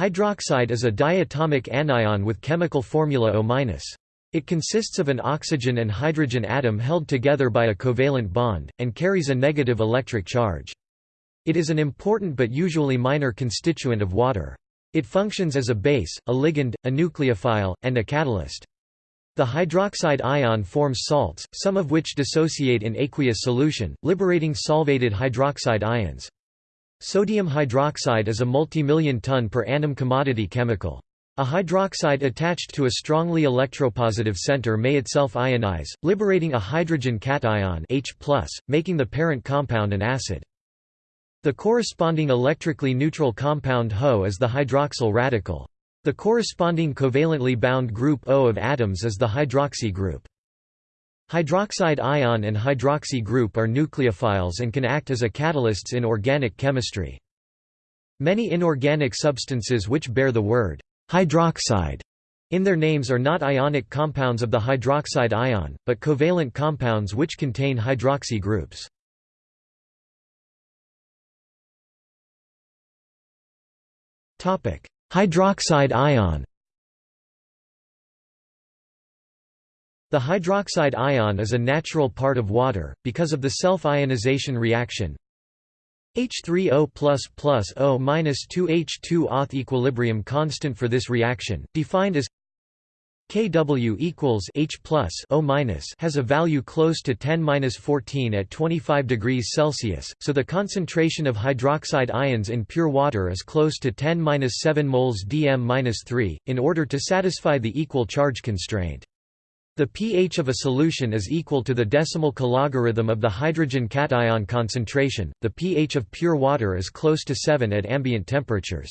Hydroxide is a diatomic anion with chemical formula O-. It consists of an oxygen and hydrogen atom held together by a covalent bond, and carries a negative electric charge. It is an important but usually minor constituent of water. It functions as a base, a ligand, a nucleophile, and a catalyst. The hydroxide ion forms salts, some of which dissociate in aqueous solution, liberating solvated hydroxide ions. Sodium hydroxide is a multimillion ton per annum commodity chemical. A hydroxide attached to a strongly electropositive center may itself ionize, liberating a hydrogen cation H+, making the parent compound an acid. The corresponding electrically neutral compound HO is the hydroxyl radical. The corresponding covalently bound group O of atoms is the hydroxy group. Hydroxide ion and hydroxy group are nucleophiles and can act as a catalysts in organic chemistry. Many inorganic substances which bear the word hydroxide in their names are not ionic compounds of the hydroxide ion, but covalent compounds which contain hydroxy groups. Hydroxide ion The hydroxide ion is a natural part of water, because of the self-ionization reaction H3O plus O minus 2H2 auth equilibrium constant for this reaction, defined as Kw equals H plus O minus has a value close to 10 minus 14 at 25 degrees Celsius, so the concentration of hydroxide ions in pure water is close to 10 minus 7 moles dm minus 3, in order to satisfy the equal charge constraint. The pH of a solution is equal to the decimal cologarithm of the hydrogen cation concentration. The pH of pure water is close to 7 at ambient temperatures.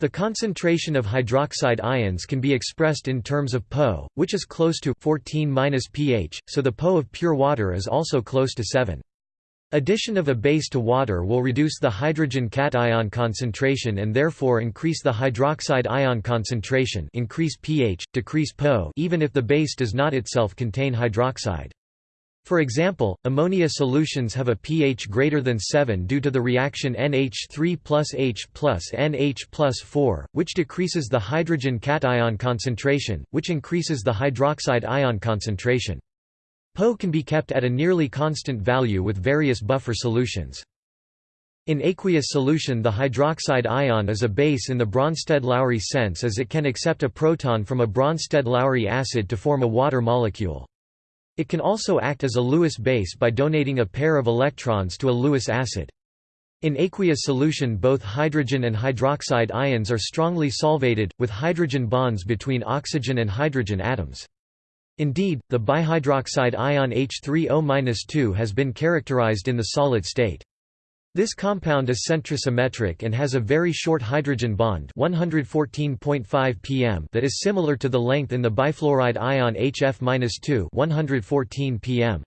The concentration of hydroxide ions can be expressed in terms of Po, which is close to 14 pH, so the Po of pure water is also close to 7. Addition of a base to water will reduce the hydrogen cation concentration and therefore increase the hydroxide ion concentration increase pH, decrease Po even if the base does not itself contain hydroxide. For example, ammonia solutions have a pH greater than 7 due to the reaction NH3 plus H plus NH plus 4, which decreases the hydrogen cation concentration, which increases the hydroxide ion concentration. Po can be kept at a nearly constant value with various buffer solutions. In aqueous solution the hydroxide ion is a base in the Bronsted-Lowry sense as it can accept a proton from a Bronsted-Lowry acid to form a water molecule. It can also act as a Lewis base by donating a pair of electrons to a Lewis acid. In aqueous solution both hydrogen and hydroxide ions are strongly solvated, with hydrogen bonds between oxygen and hydrogen atoms. Indeed, the bihydroxide ion H3O-2 has been characterized in the solid state. This compound is centrosymmetric and has a very short hydrogen bond 114.5 pm that is similar to the length in the bifluoride ion HF-2 114 pm.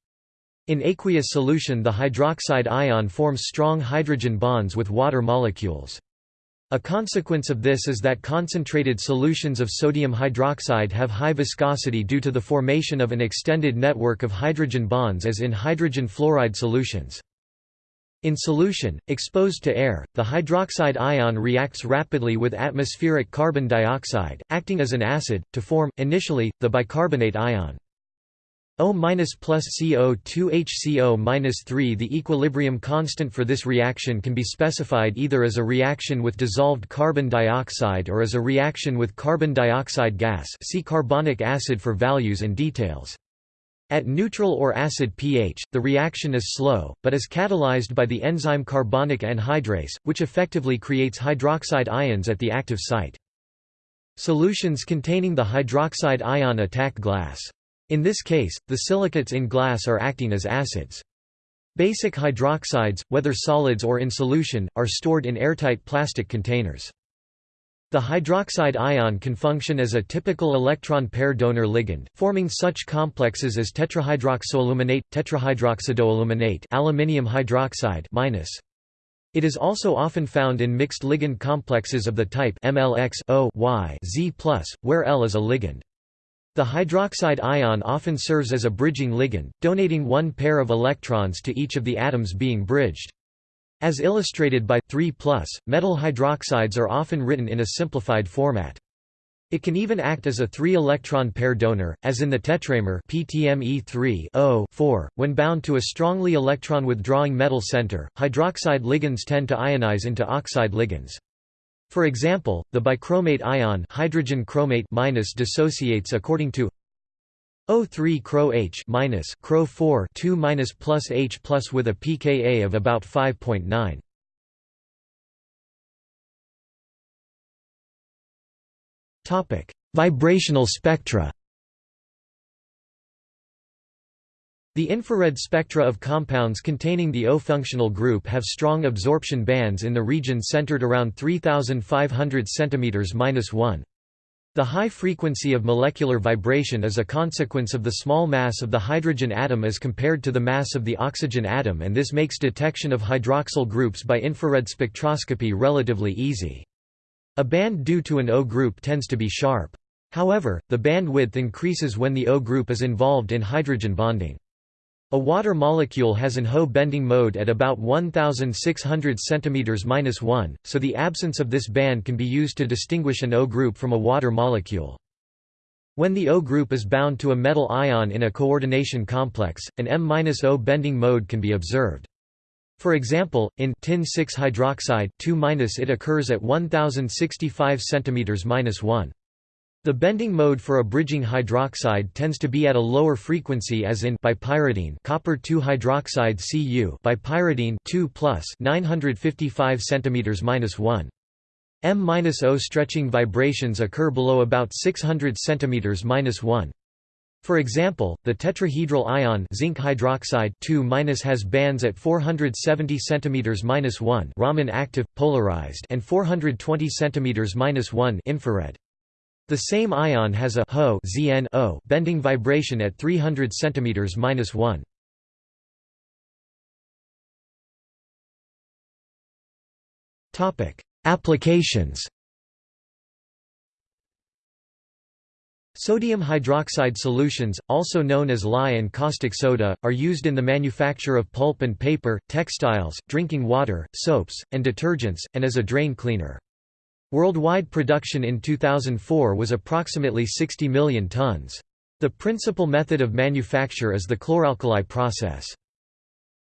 In aqueous solution the hydroxide ion forms strong hydrogen bonds with water molecules. A consequence of this is that concentrated solutions of sodium hydroxide have high viscosity due to the formation of an extended network of hydrogen bonds as in hydrogen fluoride solutions. In solution, exposed to air, the hydroxide ion reacts rapidly with atmospheric carbon dioxide, acting as an acid, to form, initially, the bicarbonate ion. O plus CO2 HCO 3 The equilibrium constant for this reaction can be specified either as a reaction with dissolved carbon dioxide or as a reaction with carbon dioxide gas see carbonic acid for values and details. At neutral or acid pH, the reaction is slow, but is catalyzed by the enzyme carbonic anhydrase, which effectively creates hydroxide ions at the active site. Solutions containing the hydroxide ion attack glass. In this case, the silicates in glass are acting as acids. Basic hydroxides, whether solids or in solution, are stored in airtight plastic containers. The hydroxide ion can function as a typical electron pair donor ligand, forming such complexes as tetrahydroxoaluminate, tetrahydroxidoaluminate aluminium hydroxide minus. It is also often found in mixed ligand complexes of the type MLX O Y Z+, where L is a ligand. The hydroxide ion often serves as a bridging ligand, donating one pair of electrons to each of the atoms being bridged. As illustrated by 3 metal hydroxides are often written in a simplified format. It can even act as a three-electron pair donor, as in the tetramer PTME3 When bound to a strongly electron-withdrawing metal center, hydroxide ligands tend to ionize into oxide ligands. For example, the bichromate ion hydrogen chromate minus dissociates according to O3 Cro H minus Cro 4 2 minus plus H plus with a pKa of about 5.9. Topic: Vibrational spectra. The infrared spectra of compounds containing the O functional group have strong absorption bands in the region centered around 3500 cm-1. The high frequency of molecular vibration is a consequence of the small mass of the hydrogen atom as compared to the mass of the oxygen atom and this makes detection of hydroxyl groups by infrared spectroscopy relatively easy. A band due to an O group tends to be sharp. However, the bandwidth increases when the O group is involved in hydrogen bonding. A water molecule has an HO bending mode at about 1600 cm-1, so the absence of this band can be used to distinguish an O group from a water molecule. When the O group is bound to a metal ion in a coordination complex, an M-O bending mode can be observed. For example, in tin 6 hydroxide 2 it occurs at 1065 cm-1. The bending mode for a bridging hydroxide tends to be at a lower frequency as in bipyridine copper 2 hydroxide Cu bipyridine 2 955 cm-1. M-O stretching vibrations occur below about 600 cm-1. For example, the tetrahedral ion zinc hydroxide 2 has bands at 470 cm-1 Raman active polarized and 420 cm-1 infrared. The same ion has a HO ZN bending vibration at 300 cm-1. Topic: Applications Sodium hydroxide solutions, also known as lye and caustic soda, are used in the manufacture of pulp and paper, textiles, drinking water, soaps, and detergents, and as a drain cleaner. Worldwide production in 2004 was approximately 60 million tons. The principal method of manufacture is the chloralkali process.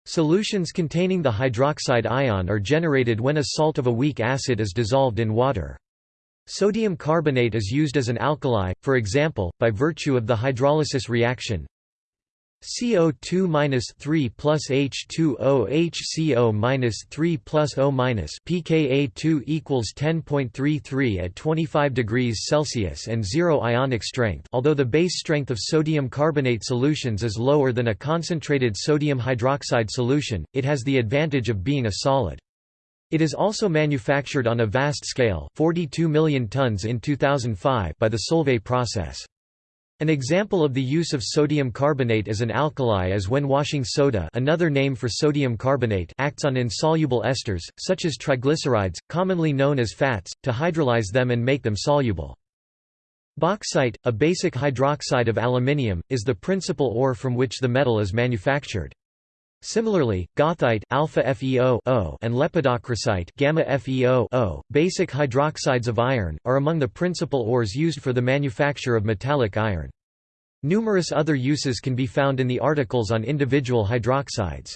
Solutions containing the hydroxide ion are generated when a salt of a weak acid is dissolved in water. Sodium carbonate is used as an alkali, for example, by virtue of the hydrolysis reaction CO2-3 plus H2O HCO-3 plus O pKa2 equals 10.33 at 25 degrees Celsius and zero ionic strength although the base strength of sodium carbonate solutions is lower than a concentrated sodium hydroxide solution, it has the advantage of being a solid. It is also manufactured on a vast scale 42 million tons in 2005 by the Solvay process. An example of the use of sodium carbonate as an alkali is when washing soda another name for sodium carbonate acts on insoluble esters, such as triglycerides, commonly known as fats, to hydrolyze them and make them soluble. Bauxite, a basic hydroxide of aluminium, is the principal ore from which the metal is manufactured. Similarly, goethite alpha FeO and lepidocrocite gamma FeO basic hydroxides of iron, are among the principal ores used for the manufacture of metallic iron. Numerous other uses can be found in the articles on individual hydroxides.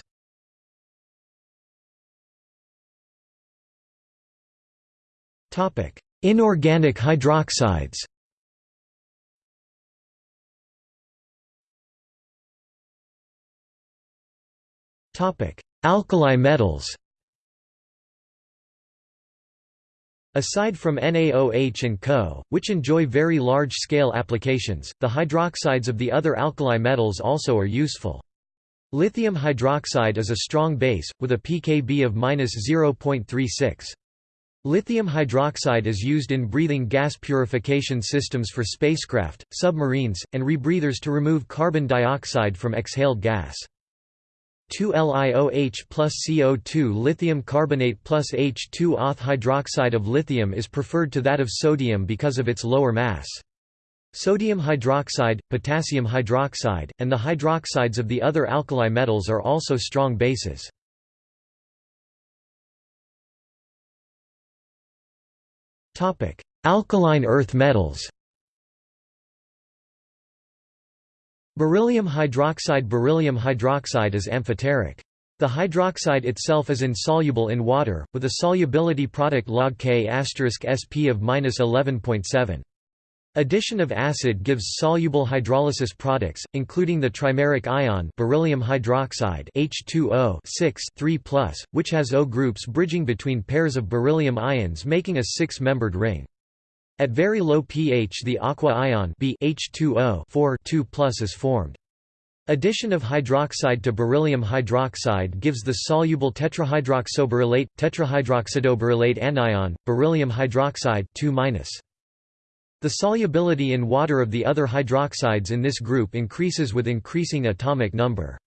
Inorganic hydroxides Alkali metals Aside from NaOH and Co., which enjoy very large-scale applications, the hydroxides of the other alkali metals also are useful. Lithium hydroxide is a strong base, with a pKb of 0.36. Lithium hydroxide is used in breathing gas purification systems for spacecraft, submarines, and rebreathers to remove carbon dioxide from exhaled gas. 2-LiOH plus CO2 lithium carbonate plus H2Oth hydroxide of lithium is preferred to that of sodium because of its lower mass. Sodium hydroxide, potassium hydroxide, and the hydroxides of the other alkali metals are also strong bases. Alkaline earth metals Beryllium hydroxide Beryllium hydroxide is amphoteric. The hydroxide itself is insoluble in water, with a solubility product log K SP of 11.7. Addition of acid gives soluble hydrolysis products, including the trimeric ion beryllium hydroxide H2O 3 which has O groups bridging between pairs of beryllium ions making a six-membered ring. At very low pH the aqua ion B H2O is formed. Addition of hydroxide to beryllium hydroxide gives the soluble tetrahydroxoberyllate, tetrahydroxidoberyllate anion, beryllium hydroxide 2 The solubility in water of the other hydroxides in this group increases with increasing atomic number.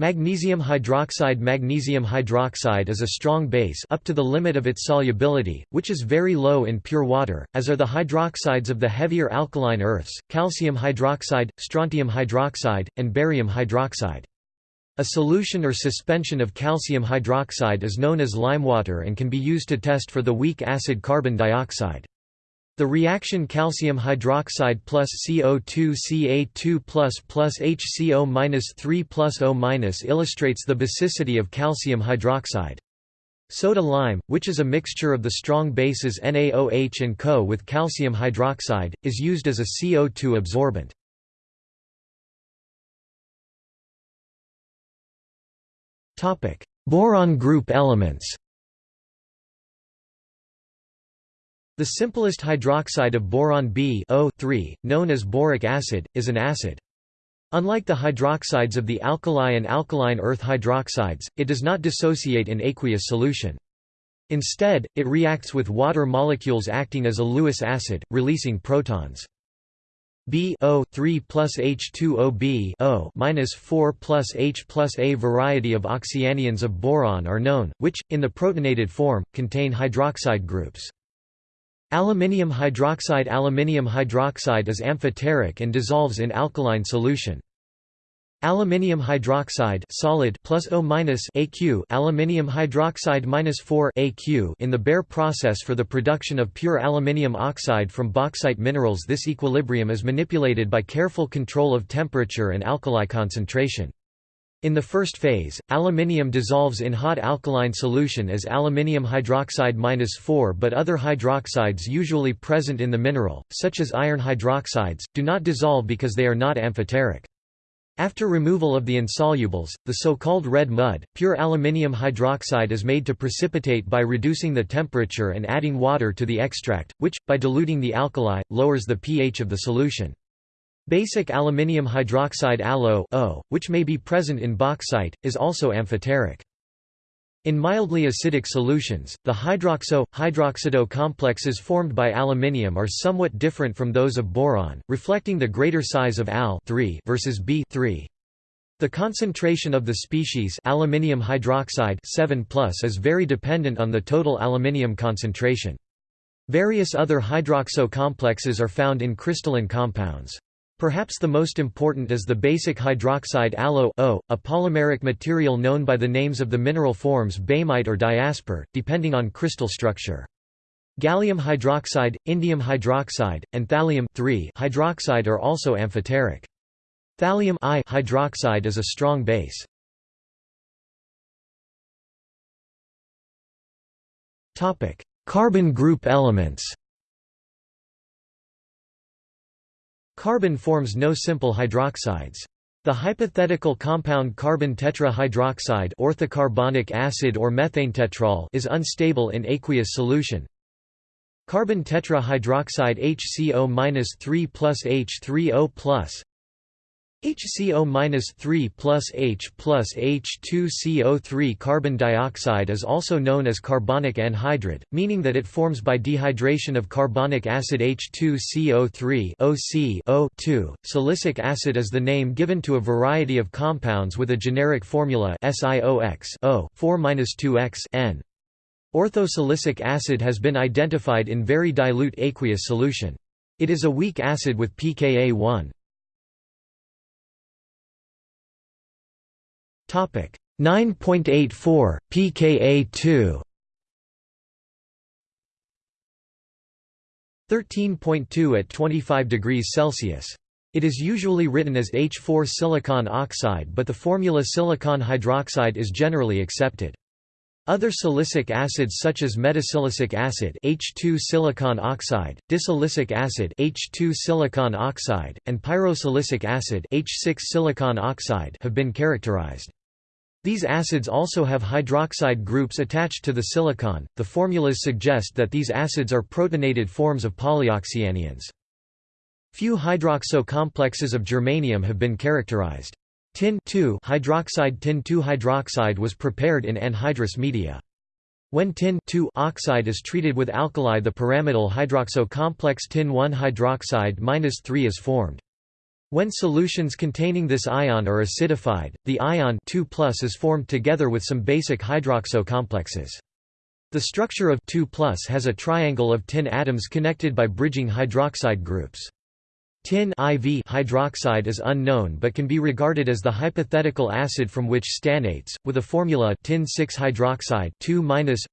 Magnesium hydroxide Magnesium hydroxide is a strong base up to the limit of its solubility, which is very low in pure water, as are the hydroxides of the heavier alkaline earths, calcium hydroxide, strontium hydroxide, and barium hydroxide. A solution or suspension of calcium hydroxide is known as limewater and can be used to test for the weak acid carbon dioxide. The reaction calcium hydroxide plus CO2 Ca2 plus plus HCO 3 plus O illustrates the basicity of calcium hydroxide. Soda lime, which is a mixture of the strong bases NaOH and Co with calcium hydroxide, is used as a CO2 absorbent. Boron group elements The simplest hydroxide of boron B known as boric acid, is an acid. Unlike the hydroxides of the alkali and alkaline earth hydroxides, it does not dissociate in aqueous solution. Instead, it reacts with water molecules acting as a Lewis acid, releasing protons. B O 3 plus H2O B O minus 4 plus H plus A variety of oxyanions of boron are known, which, in the protonated form, contain hydroxide groups. Aluminium hydroxide Aluminium hydroxide is amphoteric and dissolves in alkaline solution. Aluminium hydroxide solid plus O minus AQ aluminium hydroxide minus 4 AQ in the Bayer process for the production of pure aluminium oxide from bauxite minerals this equilibrium is manipulated by careful control of temperature and alkali concentration. In the first phase, aluminium dissolves in hot alkaline solution as aluminium hydroxide 4 but other hydroxides usually present in the mineral, such as iron hydroxides, do not dissolve because they are not amphoteric. After removal of the insolubles, the so-called red mud, pure aluminium hydroxide is made to precipitate by reducing the temperature and adding water to the extract, which, by diluting the alkali, lowers the pH of the solution. Basic aluminium hydroxide AlO which may be present in bauxite, is also amphoteric. In mildly acidic solutions, the hydroxo-hydroxido complexes formed by aluminium are somewhat different from those of boron, reflecting the greater size of Al versus B The concentration of the species aluminium hydroxide 7 is very dependent on the total aluminium concentration. Various other hydroxo complexes are found in crystalline compounds. Perhaps the most important is the basic hydroxide AlO a polymeric material known by the names of the mineral forms boehmite or diaspore, depending on crystal structure. Gallium hydroxide, indium hydroxide, and thallium hydroxide are also amphoteric. Thallium I hydroxide is a strong base. Carbon group elements Carbon forms no simple hydroxides. The hypothetical compound carbon tetrahydroxide orthocarbonic acid or methanetetrol is unstable in aqueous solution. Carbon tetrahydroxide HCO-3 plus H3O plus HCO-3 plus H plus H2CO3 carbon dioxide is also known as carbonic anhydride, meaning that it forms by dehydration of carbonic acid H2CO3 OC O2. Silicic acid is the name given to a variety of compounds with a generic formula SiOX O 4-2X N. Orthosilicic acid has been identified in very dilute aqueous solution. It is a weak acid with pKa 1. Topic 9.84 pKa 2 13.2 at 25 degrees Celsius. It is usually written as H4 silicon oxide but the formula silicon hydroxide is generally accepted. Other silicic acids such as metasilicic acid H2 silicon oxide, disilicic acid H2 silicon oxide, and pyrosilicic acid H6 silicon oxide have been characterized. These acids also have hydroxide groups attached to the silicon. The formulas suggest that these acids are protonated forms of polyoxyanions. Few hydroxo complexes of germanium have been characterized. Tin hydroxide tin hydroxide was prepared in anhydrous media. When tin oxide is treated with alkali the pyramidal hydroxo complex tin 1 hydroxide 3 is formed. When solutions containing this ion are acidified, the ion 2 is formed together with some basic hydroxo complexes. The structure of 2 has a triangle of tin atoms connected by bridging hydroxide groups. Tin IV hydroxide is unknown but can be regarded as the hypothetical acid from which stannates, with a formula tin 6 hydroxide 2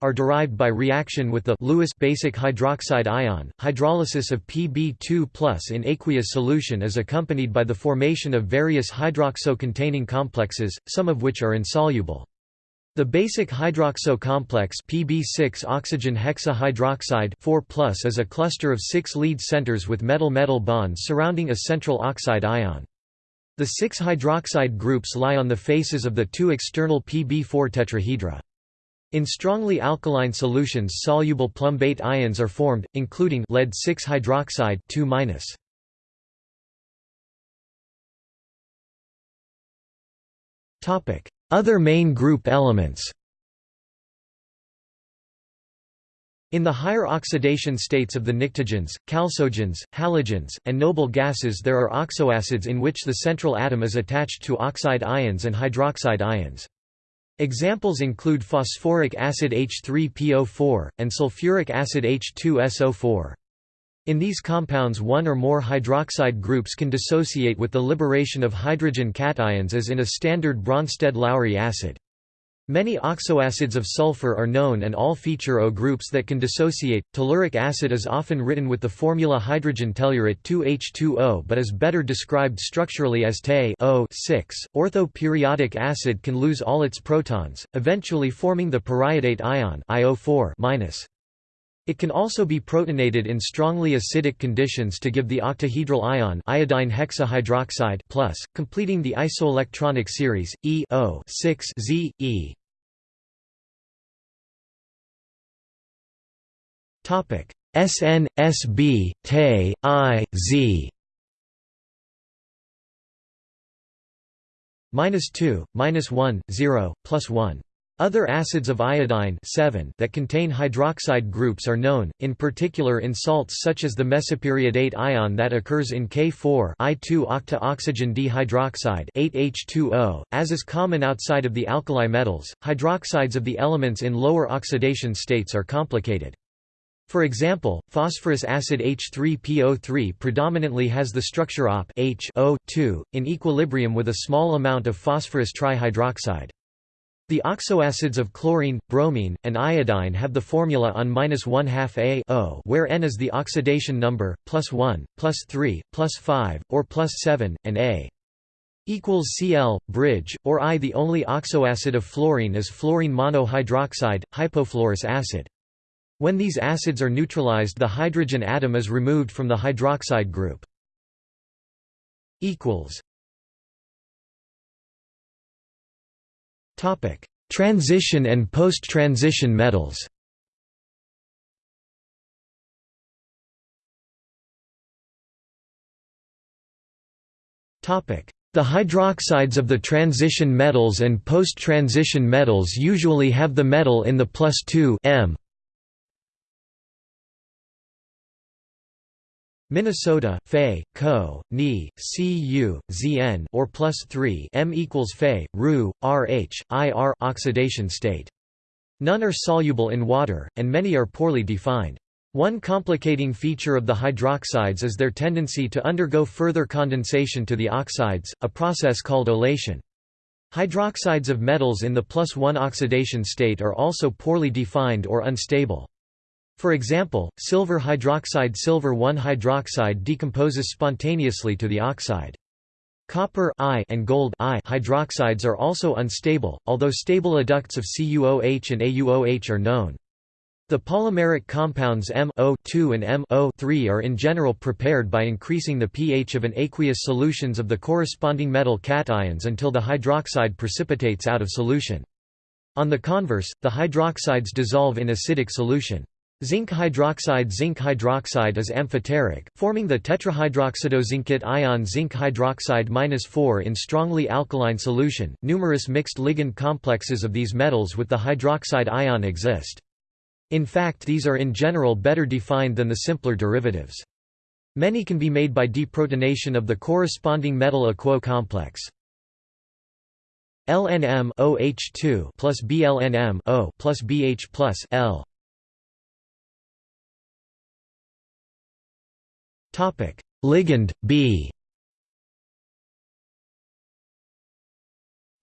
are derived by reaction with the Lewis basic hydroxide ion. Hydrolysis of Pb2 in aqueous solution is accompanied by the formation of various hydroxo-containing complexes, some of which are insoluble. The basic hydroxo complex Pb6 oxygen hexahydroxide 4 is a cluster of six lead centers with metal-metal bonds surrounding a central oxide ion. The six hydroxide groups lie on the faces of the two external Pb4 tetrahedra. In strongly alkaline solutions soluble plumbate ions are formed, including lead 6 hydroxide 2 Topic: other main group elements In the higher oxidation states of the pnictogens, chalcogens, halogens, and noble gases there are oxoacids in which the central atom is attached to oxide ions and hydroxide ions. Examples include phosphoric acid H3PO4, and sulfuric acid H2SO4. In these compounds one or more hydroxide groups can dissociate with the liberation of hydrogen cations as in a standard Bronsted-Lowry acid. Many oxoacids of sulfur are known and all feature O groups that can dissociate. Telluric acid is often written with the formula hydrogen tellurate 2H2O but is better described structurally as Te O6. Ortho-periodic acid can lose all its protons, eventually forming the periodate ion IO4 -. It can also be protonated in strongly acidic conditions to give the octahedral ion iodine hexahydroxide plus, completing the isoelectronic series, E 6 Z, E. SN, SB, Te, I, Z minus 2, minus 1, 0, plus 1 other acids of iodine 7 that contain hydroxide groups are known, in particular in salts such as the mesoperiodate ion that occurs in K4 I2-octa-oxygen dihydroxide 8H2O, as is common outside of the alkali metals. Hydroxides of the elements in lower oxidation states are complicated. For example, phosphorus acid H3PO3 predominantly has the structure OP H in equilibrium with a small amount of phosphorus trihydroxide. The oxoacids of chlorine, bromine, and iodine have the formula on minus one half A o, where N is the oxidation number, plus 1, plus 3, plus 5, or plus 7, and A equals Cl, bridge, or I. The only oxoacid of fluorine is fluorine monohydroxide, hypofluorous acid. When these acids are neutralized the hydrogen atom is removed from the hydroxide group. Transition and post-transition metals. Topic: The hydroxides of the transition metals and post-transition metals usually have the metal in the plus 2 m Minnesota, Fe, Co, Ni, Cu, Zn or plus 3 M equals Fe, Ru, Rh, Ir oxidation state. None are soluble in water, and many are poorly defined. One complicating feature of the hydroxides is their tendency to undergo further condensation to the oxides, a process called olation. Hydroxides of metals in the plus 1 oxidation state are also poorly defined or unstable. For example, silver hydroxide silver 1 hydroxide decomposes spontaneously to the oxide. Copper I and gold I hydroxides are also unstable, although stable adducts of CuOH and AuOH are known. The polymeric compounds MO2 and MO3 are in general prepared by increasing the pH of an aqueous solutions of the corresponding metal cations until the hydroxide precipitates out of solution. On the converse, the hydroxides dissolve in acidic solution. Zinc hydroxide Zinc hydroxide is amphoteric, forming the tetrahydroxidozincate ion zinc hydroxide -4 in strongly alkaline solution. Numerous mixed ligand complexes of these metals with the hydroxide ion exist. In fact these are in general better defined than the simpler derivatives. Many can be made by deprotonation of the corresponding metal aquo complex. LNM OH2 plus BLNM O plus BH plus L Topic: Ligand B.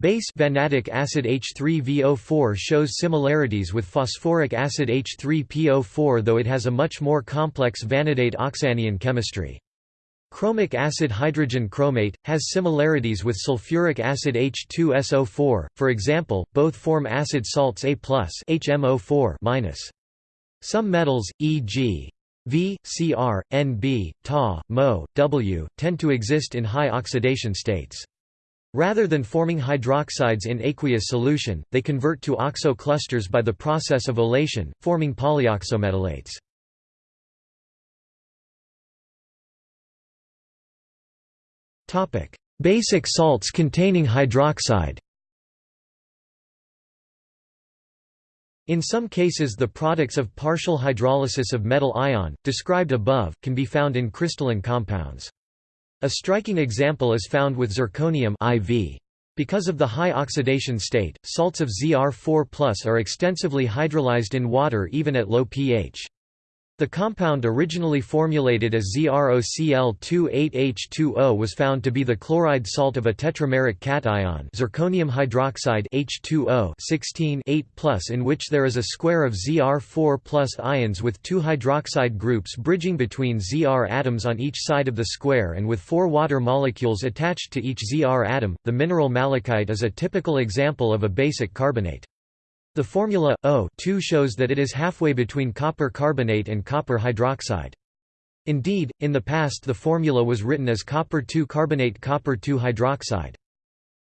Base vanadic acid H3VO4 shows similarities with phosphoric acid H3PO4 though it has a much more complex vanadate oxyanion chemistry. Chromic acid hydrogen chromate, has similarities with sulfuric acid H2SO4, for example, both form acid salts A+, HMO4 Some metals, e.g. V, Cr, Nb, Ta, Mo, W, tend to exist in high oxidation states. Rather than forming hydroxides in aqueous solution, they convert to oxo clusters by the process of olation, forming polyoxometallates. Basic salts containing hydroxide In some cases the products of partial hydrolysis of metal ion, described above, can be found in crystalline compounds. A striking example is found with zirconium IV. Because of the high oxidation state, salts of Zr4 are extensively hydrolyzed in water even at low pH. The compound originally formulated as ZrOCl28H2O was found to be the chloride salt of a tetrameric cation zirconium hydroxide H2O 16 in which there is a square of Zr4 ions with two hydroxide groups bridging between Zr atoms on each side of the square and with four water molecules attached to each Zr atom. The mineral malachite is a typical example of a basic carbonate. The formula, O shows that it is halfway between copper carbonate and copper hydroxide. Indeed, in the past the formula was written as copper-2 carbonate copper-2 hydroxide.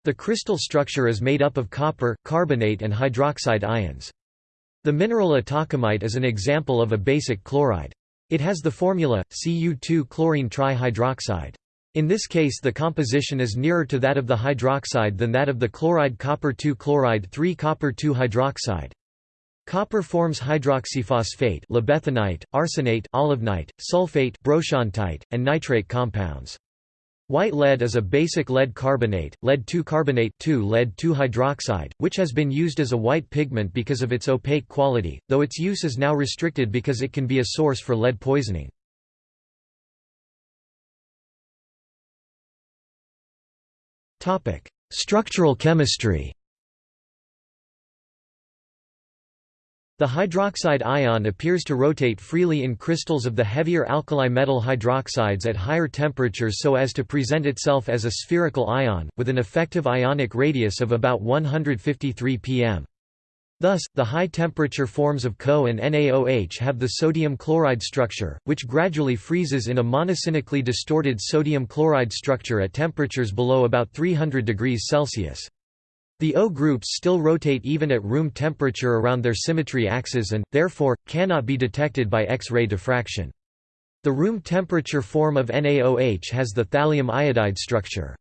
The crystal structure is made up of copper, carbonate and hydroxide ions. The mineral atacamite is an example of a basic chloride. It has the formula, Cu2 chlorine trihydroxide. In this case the composition is nearer to that of the hydroxide than that of the chloride copper-2 chloride 3 copper-2 hydroxide. Copper forms hydroxyphosphate libethenite, arsenate olivenite, sulfate brochantite, and nitrate compounds. White lead is a basic lead carbonate, lead-2 carbonate lead-2 hydroxide, which has been used as a white pigment because of its opaque quality, though its use is now restricted because it can be a source for lead poisoning. Topic: Structural chemistry. The hydroxide ion appears to rotate freely in crystals of the heavier alkali metal hydroxides at higher temperatures so as to present itself as a spherical ion, with an effective ionic radius of about 153 pm. Thus, the high-temperature forms of Co and NaOH have the sodium chloride structure, which gradually freezes in a monoclinically distorted sodium chloride structure at temperatures below about 300 degrees Celsius. The O groups still rotate even at room temperature around their symmetry axes and, therefore, cannot be detected by X-ray diffraction. The room temperature form of NaOH has the thallium iodide structure.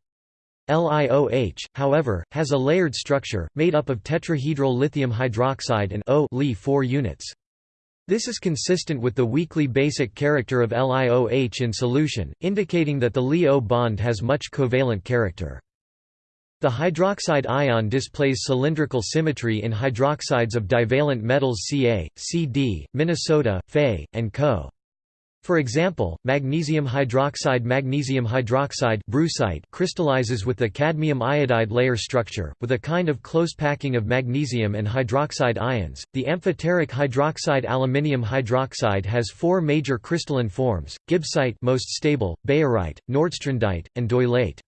LiOH, however, has a layered structure, made up of tetrahedral lithium hydroxide and O Li 4 units. This is consistent with the weakly basic character of LiOH in solution, indicating that the Li-O bond has much covalent character. The hydroxide ion displays cylindrical symmetry in hydroxides of divalent metals Ca, Cd, Minnesota, Fe, and Co. For example, magnesium hydroxide magnesium hydroxide brucite crystallizes with the cadmium iodide layer structure, with a kind of close packing of magnesium and hydroxide ions. The amphoteric hydroxide aluminium hydroxide has four major crystalline forms: gibbsite most stable, bayerite, nordstrandite, and doyleite.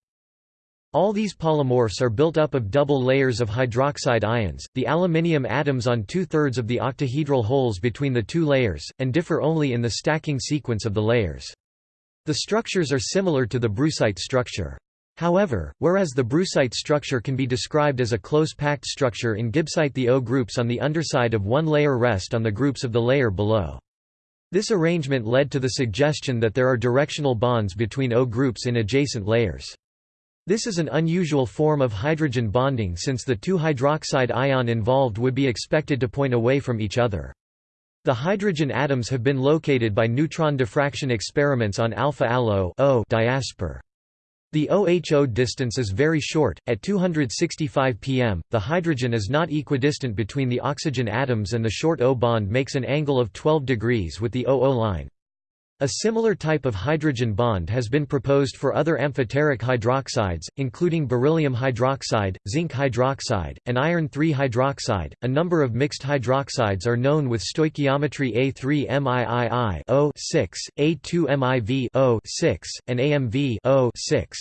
All these polymorphs are built up of double layers of hydroxide ions, the aluminium atoms on two-thirds of the octahedral holes between the two layers, and differ only in the stacking sequence of the layers. The structures are similar to the brucite structure. However, whereas the brucite structure can be described as a close-packed structure in gibbsite the O groups on the underside of one layer rest on the groups of the layer below. This arrangement led to the suggestion that there are directional bonds between O groups in adjacent layers. This is an unusual form of hydrogen bonding since the two hydroxide ion involved would be expected to point away from each other. The hydrogen atoms have been located by neutron diffraction experiments on alpha allo o diaspore. The OHO distance is very short, at 265 pm, the hydrogen is not equidistant between the oxygen atoms and the short O bond makes an angle of 12 degrees with the OO line. A similar type of hydrogen bond has been proposed for other amphoteric hydroxides, including beryllium hydroxide, zinc hydroxide, and iron 3 hydroxide. A number of mixed hydroxides are known with stoichiometry A3MIII O6, A2MIV O6, and AMV O6.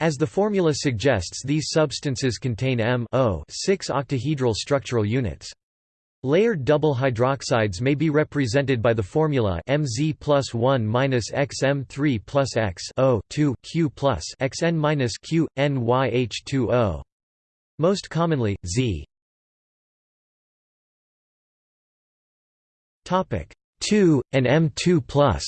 As the formula suggests these substances contain M 6 octahedral structural units. Layered double hydroxides may be represented by the formula Mz plus 1 minus xm3 plus x O 2 Q plus xn minus Q NYH2O. Most commonly, Z. Topic 2 and M2 plus.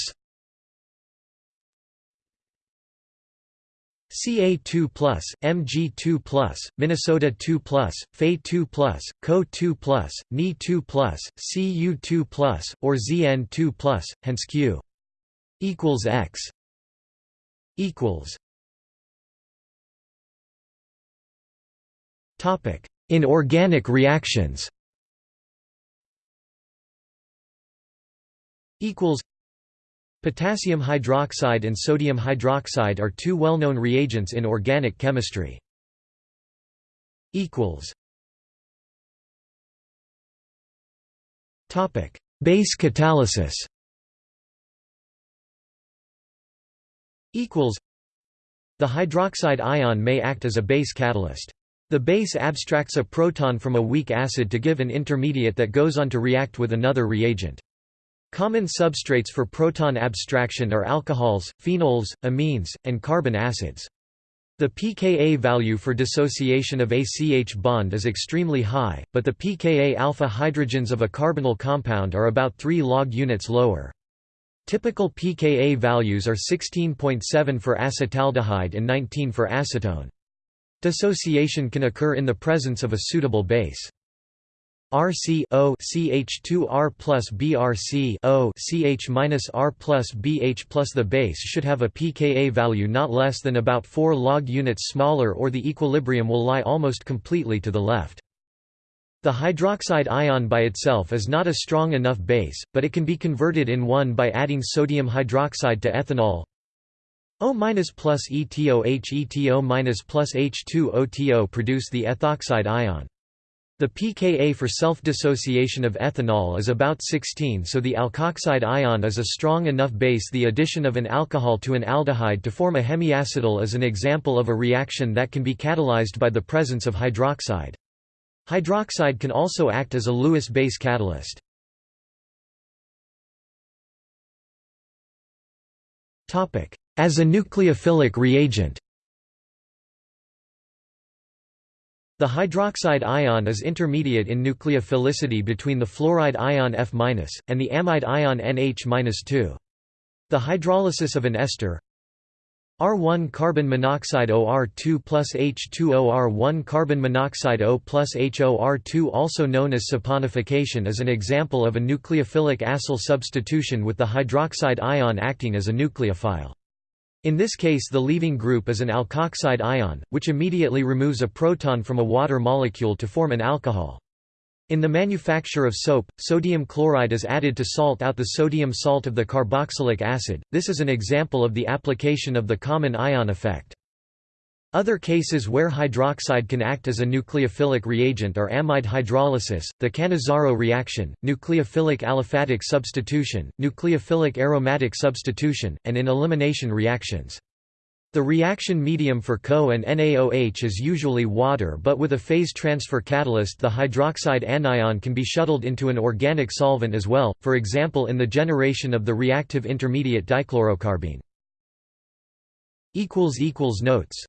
CA2+, MG2+, Minnesota 2+, Fe2+, Co2+, Ni2+, Cu2+, or Zn2+, hence Q equals X equals Topic in organic reactions. Equals Potassium hydroxide and sodium hydroxide are two well-known reagents in organic chemistry. Topic: Base catalysis. Equals. The hydroxide ion may act as a base catalyst. The base abstracts a proton from a weak acid to give an intermediate that goes on to react with another reagent. Common substrates for proton abstraction are alcohols, phenols, amines, and carbon acids. The pKa value for dissociation of ACH bond is extremely high, but the pKa alpha hydrogens of a carbonyl compound are about 3 log units lower. Typical pKa values are 16.7 for acetaldehyde and 19 for acetone. Dissociation can occur in the presence of a suitable base. RC O CH2 R plus BRC O CH minus R plus BH plus the base should have a pKa value not less than about 4 log units smaller or the equilibrium will lie almost completely to the left. The hydroxide ion by itself is not a strong enough base, but it can be converted in one by adding sodium hydroxide to ethanol O minus plus ETOH ETO minus plus H2OTO produce the ethoxide ion. The pKa for self-dissociation of ethanol is about 16 so the alkoxide ion is a strong enough base the addition of an alcohol to an aldehyde to form a hemiacetal is an example of a reaction that can be catalyzed by the presence of hydroxide. Hydroxide can also act as a Lewis base catalyst. As a nucleophilic reagent The hydroxide ion is intermediate in nucleophilicity between the fluoride ion F- and the amide ion NH-2. The hydrolysis of an ester R1 carbon monoxide OR2 plus H2OR1 carbon monoxide O plus HOR2 also known as saponification is an example of a nucleophilic acyl substitution with the hydroxide ion acting as a nucleophile. In this case the leaving group is an alkoxide ion, which immediately removes a proton from a water molecule to form an alcohol. In the manufacture of soap, sodium chloride is added to salt out the sodium salt of the carboxylic acid, this is an example of the application of the common ion effect. Other cases where hydroxide can act as a nucleophilic reagent are amide hydrolysis, the Cannizzaro reaction, nucleophilic aliphatic substitution, nucleophilic aromatic substitution, and in elimination reactions. The reaction medium for CO and NaOH is usually water but with a phase transfer catalyst the hydroxide anion can be shuttled into an organic solvent as well, for example in the generation of the reactive intermediate dichlorocarbene. Notes